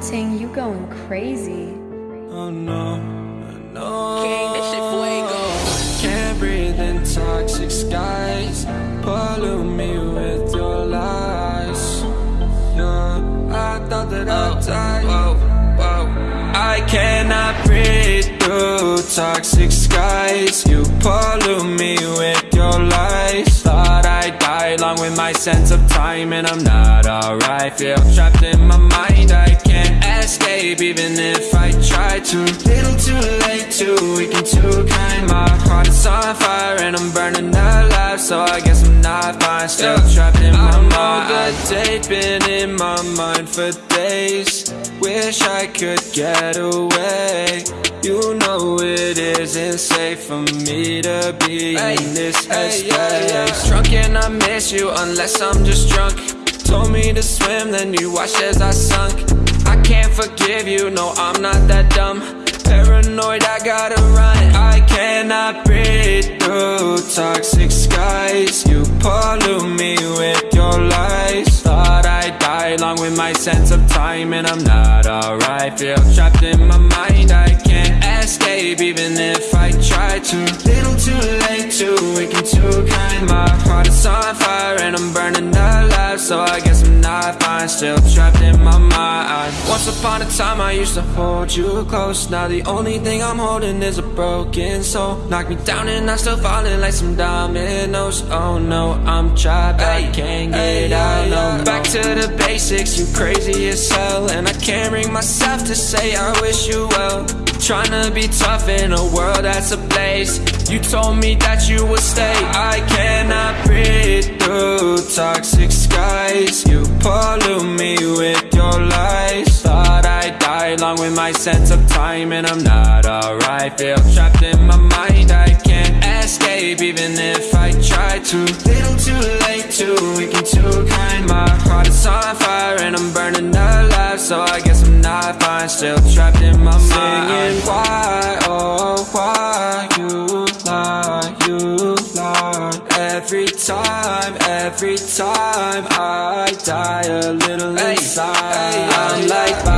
Ting, you going crazy. Oh no, no. King, this shit fuego. Can't breathe in toxic skies. Pollute me with your lies. Yeah, I thought that I'd oh, die. Whoa, whoa. I cannot breathe through toxic skies. You pollute me with your lies. Thought I'd die along with my sense of time, and I'm not alright. Feel trapped in my mind. I can't escape even if I try to. Little too late, too weak and too kind. My heart is on fire and I'm burning alive, so I guess I'm not fine. Still trapped in my mind. I know the date been in my mind for days. Wish I could get away. You know it isn't safe for me to be in this headspace. Drunk and I miss you unless I'm just drunk. Told me to swim, then you watched as I sunk. Can't forgive you, no, I'm not that dumb. Paranoid, I gotta run. I cannot breathe through toxic skies. You pollute me with your lies. Thought I'd die along with my sense of time, and I'm not alright. Feel trapped in my mind, I can't escape even if I try to. Little too late, too weak too kind. My heart is on fire and I'm burning alive, so I guess I'm not fine. Still trapped in my mind. Once upon a time, I used to hold you close. Now the only thing I'm holding is a broken soul. Knock me down and I'm still falling like some dominoes. Oh no, I'm trapped, I can't get out. No, back to the basics. You crazy as hell, and I can't bring myself to say I wish you well. Trying to be tough in a world that's ablaze You told me that you would stay I cannot through toxic skies. You pollute me with your lies. Thought I'd die along with my sense of time And I'm not alright. Feel trapped in my mind. I can't escape even if I try to. Little too late, too weak and too kind. My heart is on fire and I'm burning alive. So I guess I'm not fine. Still trapped in my mind. Singing why, oh Every time, every time I die a little inside. I'm like bye baby